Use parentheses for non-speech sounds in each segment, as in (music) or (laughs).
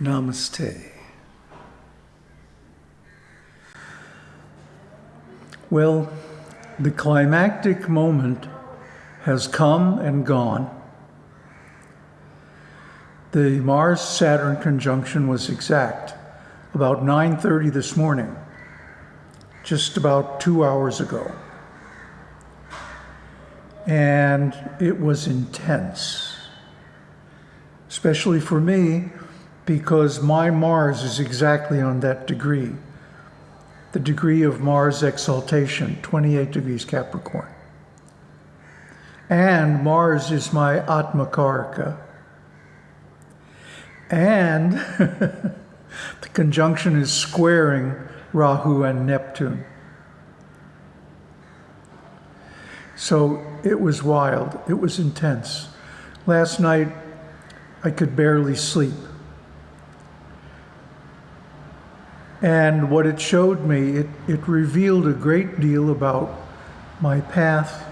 Namaste. Well, the climactic moment has come and gone. The Mars-Saturn conjunction was exact, about 9.30 this morning, just about two hours ago. And it was intense, especially for me, because my Mars is exactly on that degree, the degree of Mars exaltation, 28 degrees Capricorn. And Mars is my Atmakaraka. And (laughs) the conjunction is squaring Rahu and Neptune. So it was wild, it was intense. Last night, I could barely sleep. And what it showed me, it, it revealed a great deal about my path,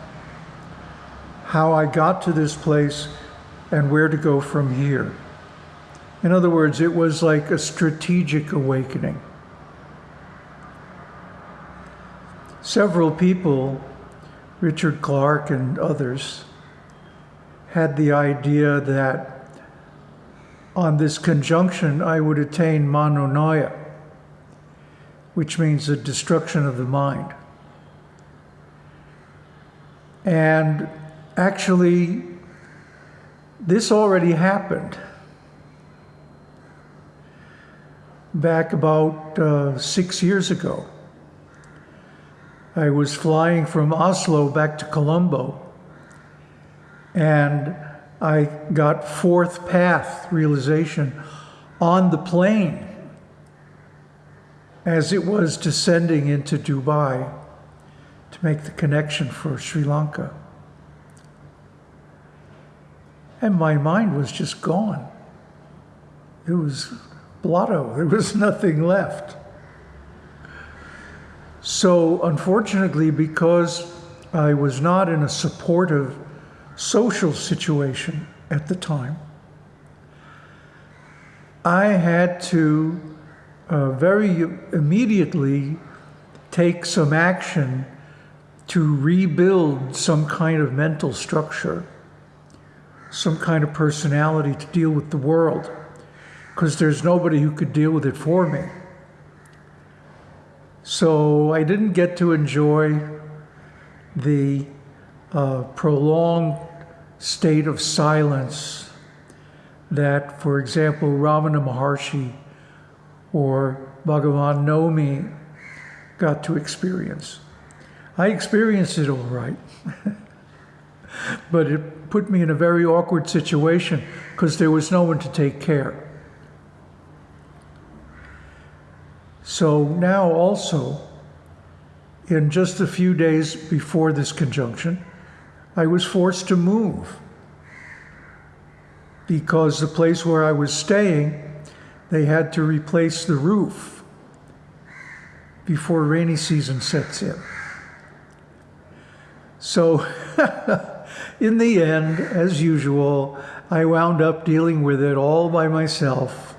how I got to this place, and where to go from here. In other words, it was like a strategic awakening. Several people, Richard Clark and others, had the idea that on this conjunction I would attain Manonasha which means the destruction of the mind. And actually, this already happened back about uh, six years ago. I was flying from Oslo back to Colombo, and I got fourth path realization on the plane as it was descending into Dubai to make the connection for Sri Lanka. And my mind was just gone. It was blotto. There was (laughs) nothing left. So unfortunately, because I was not in a supportive social situation at the time, I had to uh, very immediately take some action to rebuild some kind of mental structure, some kind of personality to deal with the world, because there's nobody who could deal with it for me. So I didn't get to enjoy the uh, prolonged state of silence that, for example, Ramana Maharshi or Bhagavan know me got to experience. I experienced it all right, (laughs) but it put me in a very awkward situation because there was no one to take care. So now also, in just a few days before this conjunction, I was forced to move because the place where I was staying they had to replace the roof before rainy season sets in. So (laughs) in the end, as usual, I wound up dealing with it all by myself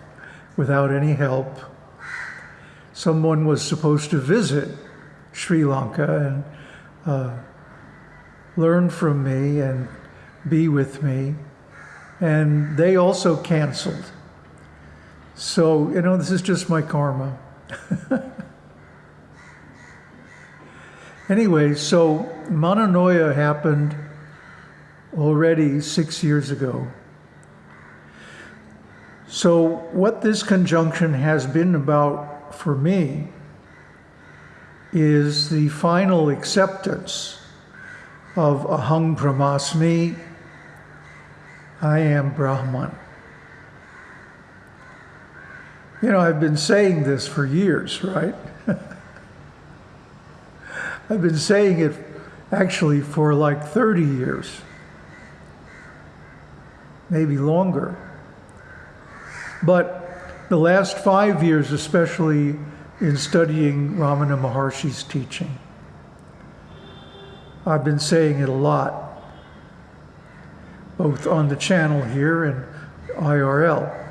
without any help. Someone was supposed to visit Sri Lanka and uh, learn from me and be with me. And they also canceled. So, you know, this is just my karma. anyway, so Manonasha happened already six years ago. So what this conjunction has been about for me is the final acceptance of Aham Brahmasmi, I am Brahman. You know, I've been saying this for years, right? (laughs) I've been saying it actually for like 30 years, maybe longer. But the last five years, especially in studying Ramana Maharshi's teaching, I've been saying it a lot, both on the channel here and IRL.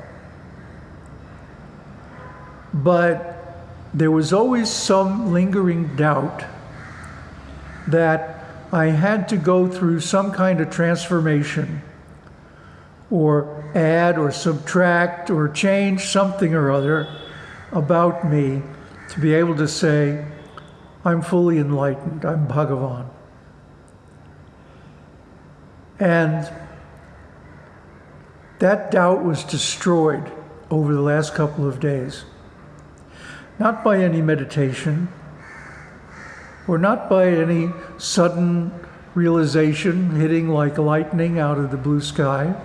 But there was always some lingering doubt that I had to go through some kind of transformation or add or subtract or change something or other about me to be able to say, I'm fully enlightened, I'm Bhagavan. And that doubt was destroyed over the last couple of days. Not by any meditation, or not by any sudden realization hitting like lightning out of the blue sky,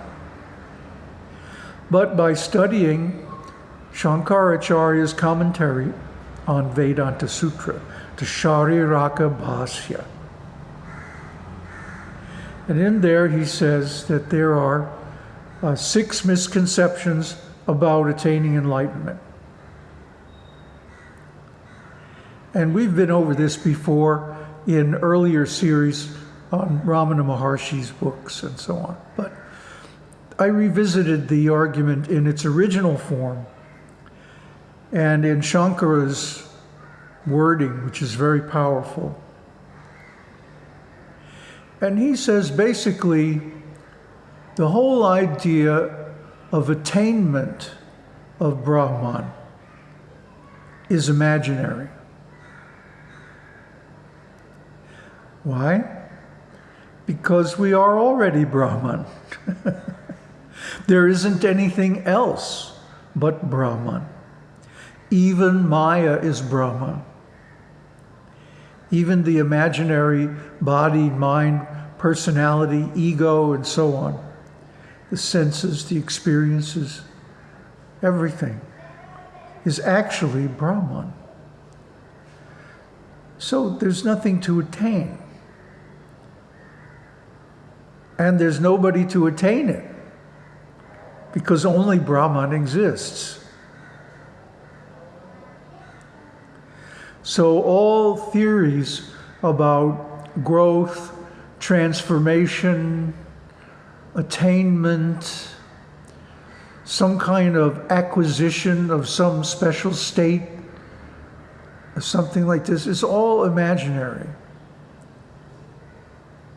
but by studying Shankaracharya's commentary on Vedanta Sutra, the Shariraka Bhasya. And in there he says that there are uh, six misconceptions about attaining enlightenment. And we've been over this before in earlier series on Ramana Maharshi's books and so on. But I revisited the argument in its original form and in Shankara's wording, which is very powerful. And he says basically the whole idea of attainment of Brahman is imaginary. Why? Because we are already Brahman. (laughs) there isn't anything else but Brahman. Even Maya is Brahman. Even the imaginary body, mind, personality, ego, and so on, the senses, the experiences, everything is actually Brahman. So there's nothing to attain. And there's nobody to attain it because only Brahman exists. So all theories about growth, transformation, attainment, some kind of acquisition of some special state, something like this, is all imaginary.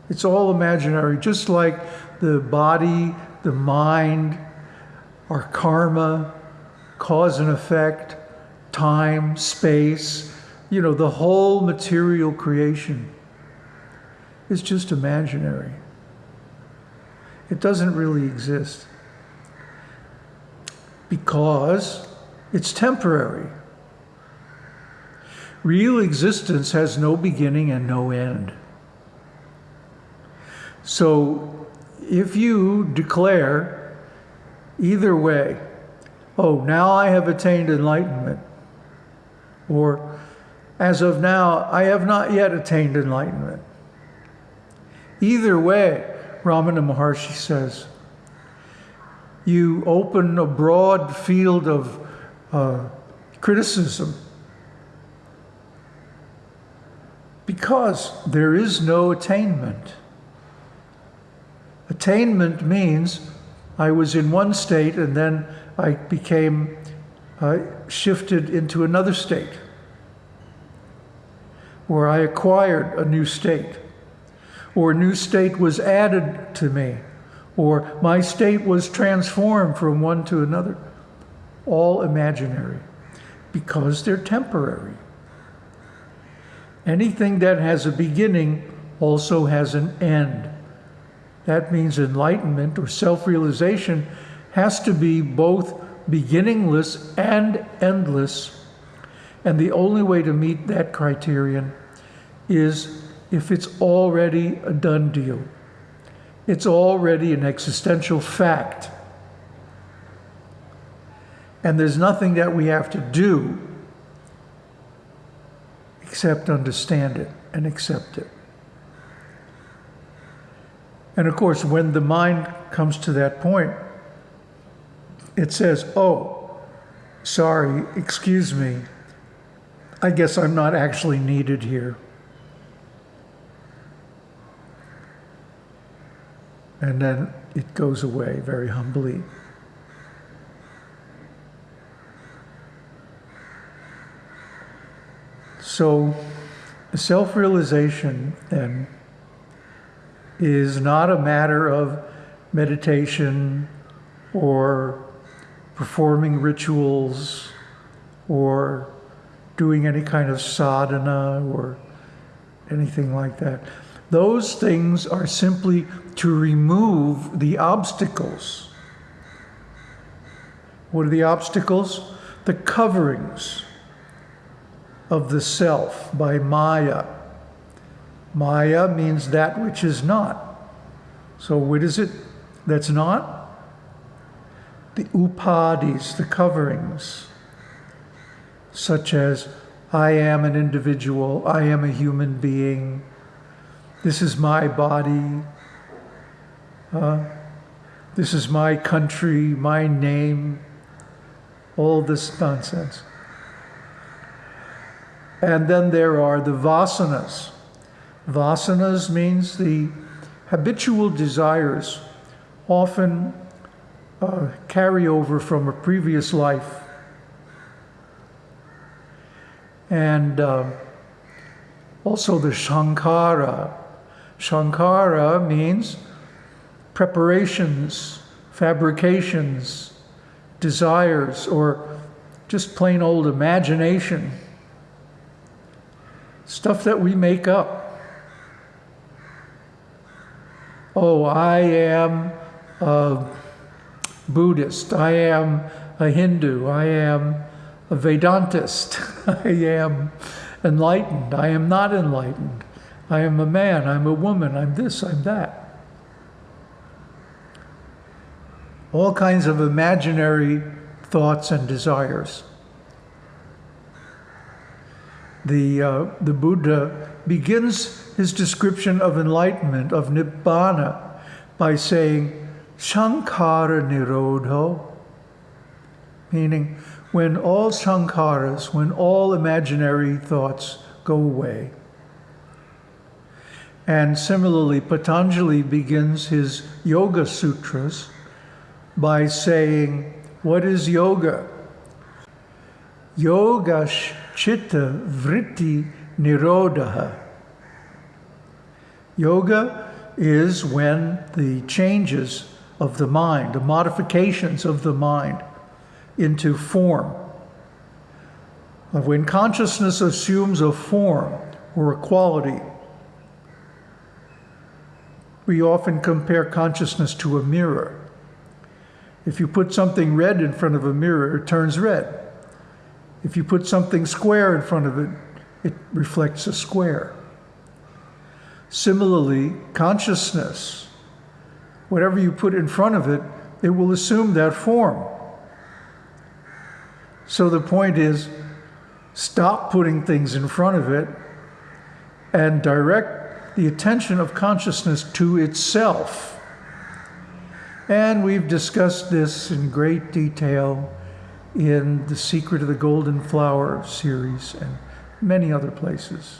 It's all imaginary, just like the body, the mind, our karma, cause and effect, time, space, you know, the whole material creation is just imaginary. It doesn't really exist because it's temporary. Real existence has no beginning and no end. So if you declare either way, oh, now I have attained enlightenment, or as of now, I have not yet attained enlightenment. Either way, Ramana Maharshi says, you open a broad field of uh, criticism because there is no attainment. Attainment means I was in one state and then I became uh, shifted into another state where I acquired a new state or a new state was added to me or my state was transformed from one to another. All imaginary because they're temporary. Anything that has a beginning also has an end. That means enlightenment or self realization has to be both beginningless and endless. And the only way to meet that criterion is if it's already a done deal. It's already an existential fact. And there's nothing that we have to do except understand it and accept it. And of course, when the mind comes to that point, it says, oh, sorry, excuse me, I guess I'm not actually needed here. And then it goes away very humbly. So, self realization then is not a matter of meditation or performing rituals or doing any kind of sadhana or anything like that. Those things are simply to remove the obstacles. What are the obstacles? The coverings of the self by Maya. Maya means that which is not. So, what is it that's not? The upadhis, the coverings, such as I am an individual, I am a human being, this is my body, uh, this is my country, my name, all this nonsense. And then there are the vasanas. Vasanas means the habitual desires, often uh, carry over from a previous life. And uh, also the Sankhara. Sankhara means preparations, fabrications, desires, or just plain old imagination. Stuff that we make up. Oh, I am a Buddhist. I am a Hindu. I am a Vedantist. (laughs) I am enlightened. I am not enlightened. I am a man. I'm a woman. I'm this. I'm that. All kinds of imaginary thoughts and desires. The, uh, the Buddha begins his description of enlightenment, of Nibbana, by saying, Sankhara Nirodho, meaning when all sankharas, when all imaginary thoughts go away. And similarly, Patanjali begins his Yoga Sutras by saying, What is yoga? Yoga chitta vritti nirodha. Yoga is when the changes of the mind, the modifications of the mind into form. When consciousness assumes a form or a quality, we often compare consciousness to a mirror. If you put something red in front of a mirror, it turns red. If you put something square in front of it, it reflects a square. Similarly, consciousness, whatever you put in front of it, it will assume that form. So the point is stop putting things in front of it and direct the attention of consciousness to itself. And we've discussed this in great detail in The Secret of the Golden Flower series and many other places.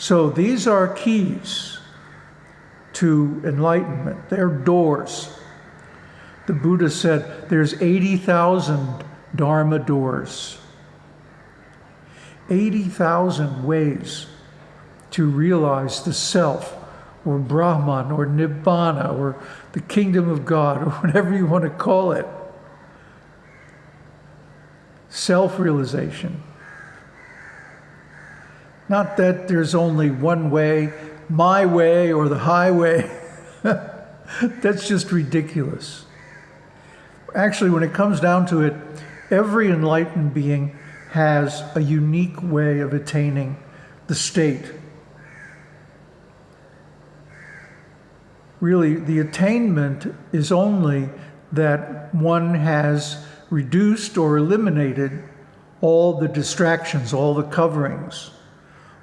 So these are keys to enlightenment. They're doors. The Buddha said there's 80,000 Dharma doors. 80,000 ways to realize the self or Brahman or Nibbana or the kingdom of God or (laughs) whatever you want to call it. Self realization. Not that there's only one way, my way or the highway. (laughs) That's just ridiculous. Actually, when it comes down to it, every enlightened being has a unique way of attaining the state really the attainment is only that one has reduced or eliminated all the distractions, all the coverings,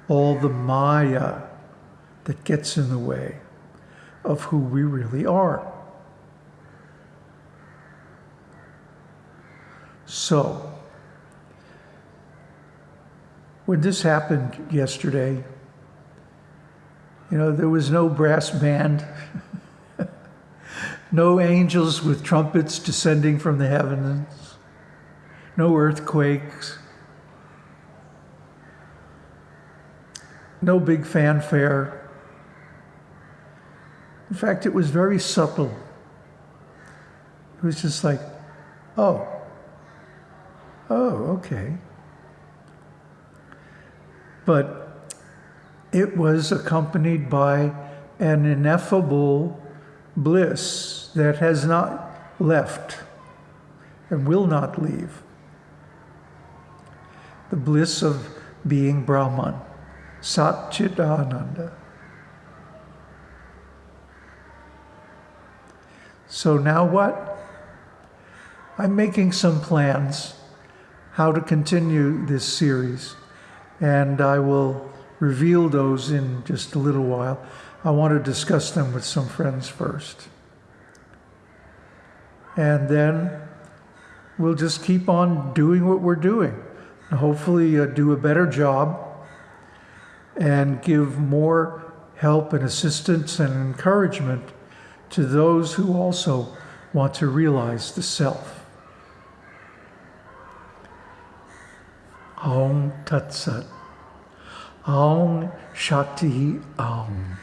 all the maya that gets in the way of who we really are. So, when this happened yesterday, you know, there was no brass band. (laughs) no angels with trumpets descending from the heavens, no earthquakes, no big fanfare. In fact, it was very subtle. It was just like, oh, oh, okay. But it was accompanied by an ineffable bliss that has not left and will not leave. The bliss of being Brahman, Satchitananda. So now what? I'm making some plans how to continue this series, and I will reveal those in just a little while. I want to discuss them with some friends first. And then we'll just keep on doing what we're doing. And hopefully, uh, do a better job and give more help and assistance and encouragement to those who also want to realize the self. Om Tat Sat. Om Shakti Om.